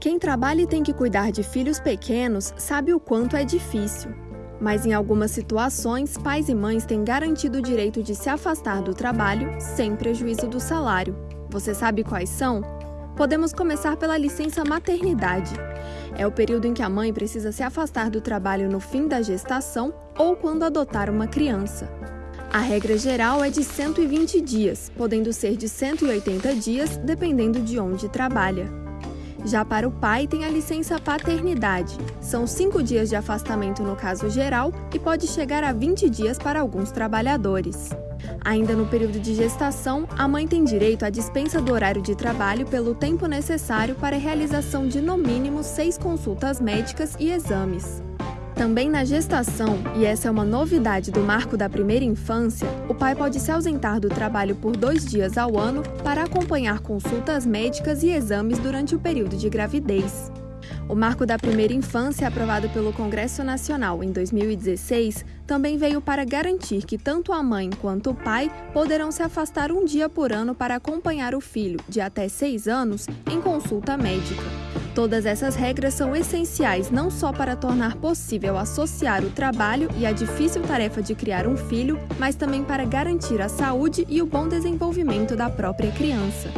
Quem trabalha e tem que cuidar de filhos pequenos sabe o quanto é difícil. Mas em algumas situações, pais e mães têm garantido o direito de se afastar do trabalho sem prejuízo do salário. Você sabe quais são? Podemos começar pela licença maternidade. É o período em que a mãe precisa se afastar do trabalho no fim da gestação ou quando adotar uma criança. A regra geral é de 120 dias, podendo ser de 180 dias, dependendo de onde trabalha. Já para o pai, tem a licença paternidade. São cinco dias de afastamento no caso geral e pode chegar a 20 dias para alguns trabalhadores. Ainda no período de gestação, a mãe tem direito à dispensa do horário de trabalho pelo tempo necessário para a realização de no mínimo seis consultas médicas e exames. Também na gestação, e essa é uma novidade do marco da primeira infância, o pai pode se ausentar do trabalho por dois dias ao ano para acompanhar consultas médicas e exames durante o período de gravidez. O marco da primeira infância, aprovado pelo Congresso Nacional em 2016, também veio para garantir que tanto a mãe quanto o pai poderão se afastar um dia por ano para acompanhar o filho, de até seis anos, em consulta médica. Todas essas regras são essenciais não só para tornar possível associar o trabalho e a difícil tarefa de criar um filho, mas também para garantir a saúde e o bom desenvolvimento da própria criança.